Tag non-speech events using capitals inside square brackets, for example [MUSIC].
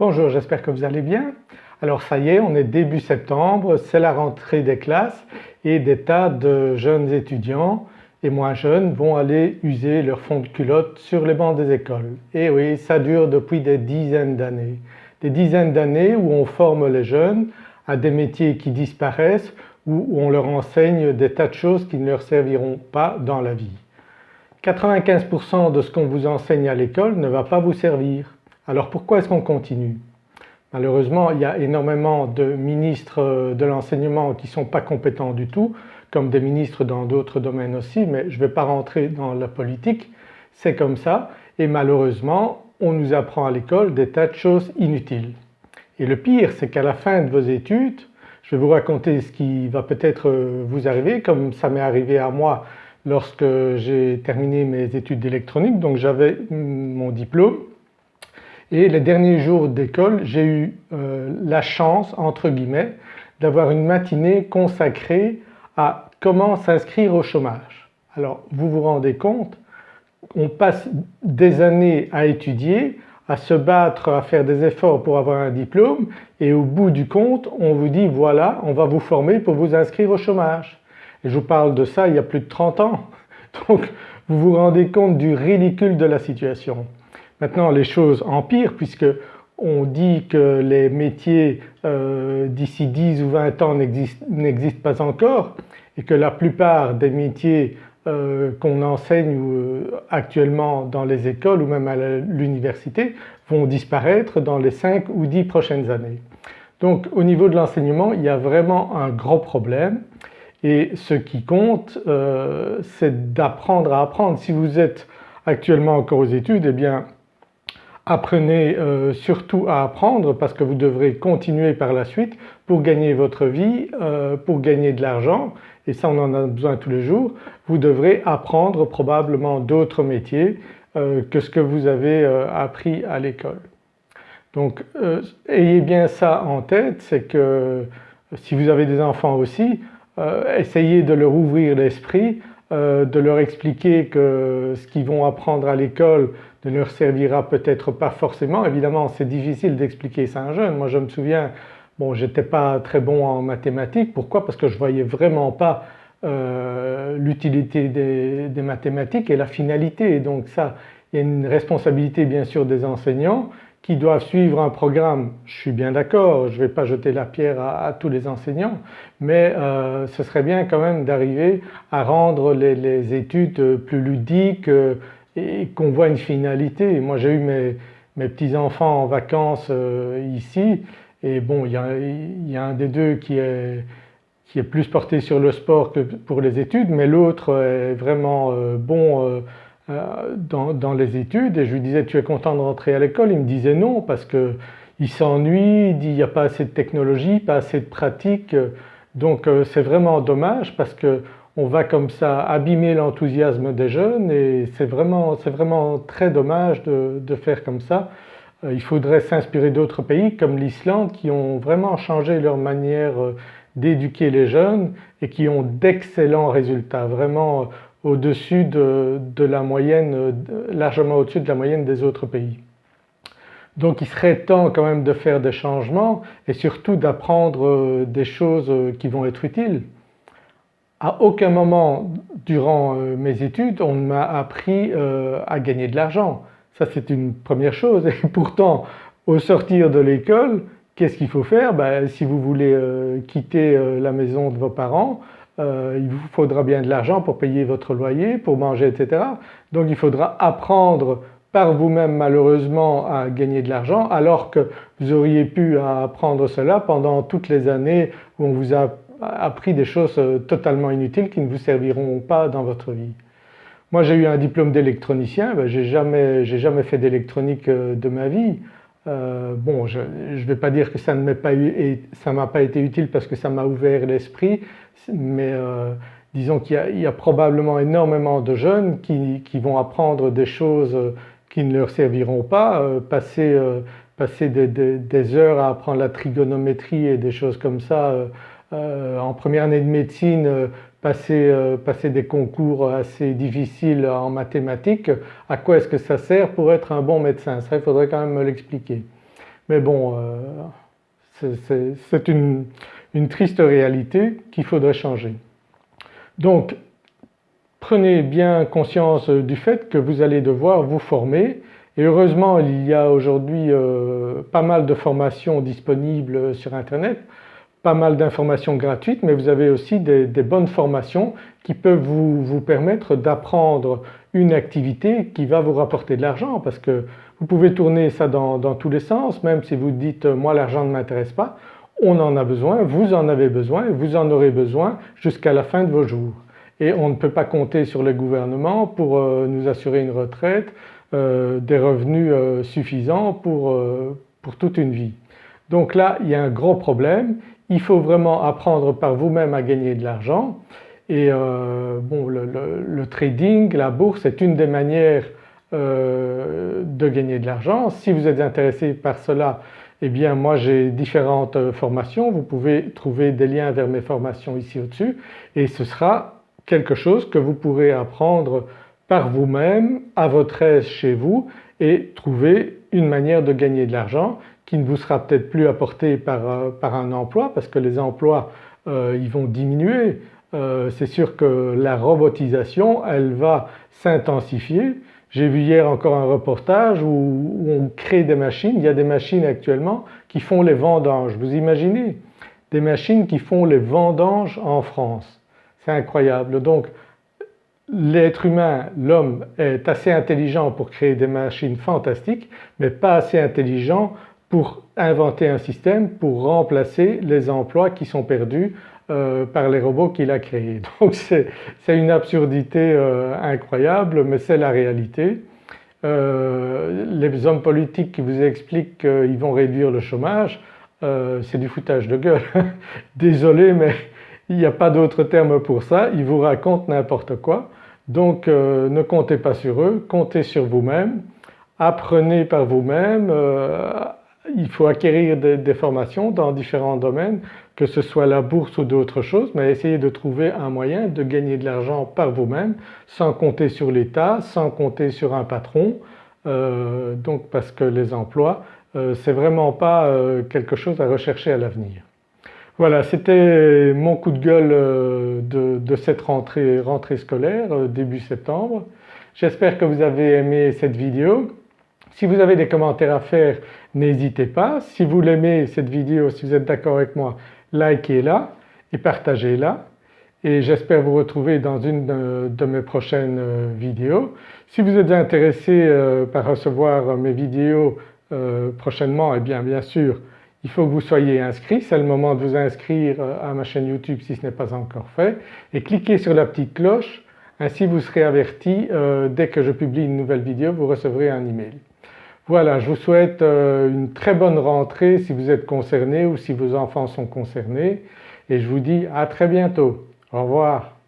Bonjour, j'espère que vous allez bien. Alors ça y est, on est début septembre, c'est la rentrée des classes et des tas de jeunes étudiants et moins jeunes vont aller user leur fond de culotte sur les bancs des écoles. Et oui, ça dure depuis des dizaines d'années. Des dizaines d'années où on forme les jeunes à des métiers qui disparaissent où on leur enseigne des tas de choses qui ne leur serviront pas dans la vie. 95% de ce qu'on vous enseigne à l'école ne va pas vous servir. Alors pourquoi est-ce qu'on continue? Malheureusement il y a énormément de ministres de l'enseignement qui ne sont pas compétents du tout comme des ministres dans d'autres domaines aussi mais je ne vais pas rentrer dans la politique, c'est comme ça. Et malheureusement on nous apprend à l'école des tas de choses inutiles. Et le pire c'est qu'à la fin de vos études, je vais vous raconter ce qui va peut-être vous arriver comme ça m'est arrivé à moi lorsque j'ai terminé mes études d'électronique. Donc j'avais mon diplôme et les derniers jours d'école j'ai eu euh, la chance entre guillemets d'avoir une matinée consacrée à comment s'inscrire au chômage. Alors vous vous rendez compte on passe des années à étudier, à se battre, à faire des efforts pour avoir un diplôme et au bout du compte on vous dit voilà on va vous former pour vous inscrire au chômage. Et je vous parle de ça il y a plus de 30 ans [LAUGHS] donc vous vous rendez compte du ridicule de la situation. Maintenant les choses empirent puisque on dit que les métiers euh, d'ici 10 ou 20 ans n'existent pas encore et que la plupart des métiers euh, qu'on enseigne euh, actuellement dans les écoles ou même à l'université vont disparaître dans les 5 ou 10 prochaines années. Donc au niveau de l'enseignement il y a vraiment un gros problème et ce qui compte c'est d'apprendre à apprendre. Si vous êtes actuellement encore aux études eh bien Apprenez euh, surtout à apprendre parce que vous devrez continuer par la suite pour gagner votre vie, euh, pour gagner de l'argent et ça on en a besoin tous les jours. Vous devrez apprendre probablement d'autres métiers euh, que ce que vous avez appris à l'école. Donc ayez bien ça en tête, c'est que si vous avez des enfants aussi, essayez de leur ouvrir l'esprit, de leur expliquer que ce qu'ils vont apprendre à l'école ne leur servira peut-être pas forcément. Évidemment c'est difficile d'expliquer ça à un jeune. Moi je me souviens, bon j'étais pas très bon en mathématiques. Pourquoi? Parce que je voyais vraiment pas euh, l'utilité des, mathématiques et la finalité. donc ça, il y a une responsabilité bien sûr des enseignants qui doivent suivre un programme. Je suis bien d'accord, je ne vais pas jeter la pierre à, tous les enseignants mais euh, ce serait bien quand même d'arriver à rendre les, études plus ludiques, et qu'on voit une finalité. Moi j'ai eu mes, petits-enfants en vacances euh, ici et bon il y, a, un des deux qui est, plus porté sur le sport que pour les études mais l'autre est vraiment euh, bon euh, dans, dans, les études et je lui disais tu es content de rentrer à l'école? Il me disait non parce qu'il s'ennuie, il dit il n'y a pas assez de technologie, pas assez de pratique. Donc c'est vraiment dommage parce que on va comme ça abîmer l'enthousiasme des jeunes et c'est vraiment, vraiment, très dommage de, faire comme ça. Euh, il faudrait s'inspirer d'autres pays comme l'Islande qui ont vraiment changé leur manière euh, d'éduquer les jeunes et qui ont d'excellents résultats, vraiment euh, au-dessus de, la moyenne, largement au-dessus de la moyenne des autres pays. Donc il serait temps quand même de faire des changements et surtout d'apprendre des choses qui vont être utiles. À aucun moment durant euh, mes études on m'a appris euh, à gagner de l'argent. Ça c'est une première chose et [LAUGHS] pourtant au sortir de l'école qu'est-ce qu'il faut faire? Ben, Si vous voulez euh, quitter la maison de vos parents il vous faudra bien de l'argent pour payer votre loyer, pour manger etc. Donc il faudra apprendre par vous-même malheureusement à gagner de l'argent alors que vous auriez pu apprendre cela pendant toutes les années où on vous a appris des choses euh, totalement inutiles qui ne vous serviront pas dans votre vie. Moi j'ai eu un diplôme d'électronicien, ben, j'ai jamais, fait d'électronique euh, de ma vie. Euh, bon je ne vais pas dire que ça ne m'a pas, été utile parce que ça m'a ouvert l'esprit mais disons qu'il y, a probablement énormément de jeunes qui, vont apprendre des choses qui ne leur serviront pas, passer, passer des, heures à apprendre la trigonométrie et des choses comme ça euh, en première année de médecine euh, euh, passer, des concours assez difficiles en mathématiques, à quoi est-ce que ça sert pour être un bon médecin? Ça il faudrait quand même me l'expliquer. mais bon c'est une, une triste réalité qu'il faudrait changer. Donc prenez bien conscience du fait que vous allez devoir vous former et heureusement il y a aujourd'hui euh, pas mal de formations disponibles sur internet, pas mal d'informations gratuites mais vous avez aussi des, bonnes formations qui peuvent vous, permettre d'apprendre une activité qui va vous rapporter de l'argent parce que vous pouvez tourner ça dans, dans tous les sens même si vous dites moi l'argent ne m'intéresse pas, on en a besoin, vous en avez besoin, vous en aurez besoin jusqu'à la fin de vos jours. Et on ne peut pas compter sur le gouvernement pour euh, nous assurer une retraite, euh, des revenus euh, suffisants pour, pour toute une vie. Donc là il y a un gros problème, il faut vraiment apprendre par vous-même à gagner de l'argent et bon le, trading, la bourse est une des manières de gagner de l'argent. Si vous êtes intéressé par cela eh bien moi j'ai différentes euh, formations, vous pouvez trouver des liens vers mes formations ici au-dessus. Et ce sera quelque chose que vous pourrez apprendre par vous-même à votre aise chez vous et trouver une manière de gagner de l'argent qui ne vous sera peut-être plus apportée par, euh, par, un emploi parce que les emplois euh, ils vont diminuer. C'est sûr que la robotisation elle va s'intensifier j'ai vu hier encore un reportage où, on crée des machines, il y a des machines actuellement qui font les vendanges. Vous imaginez? Des machines qui font les vendanges en France. C'est incroyable. Donc l'être humain, l'homme est assez intelligent pour créer des machines fantastiques mais pas assez intelligent pour inventer un système pour remplacer les emplois qui sont perdus euh, par les robots qu'il a créés. [LAUGHS] Donc c'est une absurdité euh, incroyable mais c'est la réalité. Euh, les hommes politiques qui vous expliquent qu'ils vont réduire le chômage, c'est du foutage de gueule. [LAUGHS] Désolé mais il n'y a pas d'autre terme pour ça, ils vous racontent n'importe quoi. Donc ne comptez pas sur eux, comptez sur vous-même, apprenez par vous-même, il faut acquérir des, formations dans différents domaines que ce soit la bourse ou d'autres choses mais essayez de trouver un moyen de gagner de l'argent par vous-même sans compter sur l'État, sans compter sur un patron euh, donc parce que les emplois euh, c'est vraiment pas euh, quelque chose à rechercher à l'avenir. Voilà c'était mon coup de gueule de, cette rentrée, rentrée scolaire début septembre. J'espère que vous avez aimé cette vidéo. Si vous avez des commentaires à faire n'hésitez pas. Si vous l'aimez cette vidéo, si vous êtes d'accord avec moi, likez-la et partagez-la et j'espère vous retrouver dans une de, mes prochaines euh, vidéos. Si vous êtes intéressé euh, par recevoir mes vidéos euh, prochainement, eh bien bien sûr il faut que vous soyez inscrit, c'est le moment de vous inscrire à ma chaîne YouTube si ce n'est pas encore fait et cliquez sur la petite cloche, ainsi vous serez averti dès que je publie une nouvelle vidéo, vous recevrez un email. Voilà, je vous souhaite euh, une très bonne rentrée si vous êtes concerné ou si vos enfants sont concernés et je vous dis à très bientôt. Au revoir.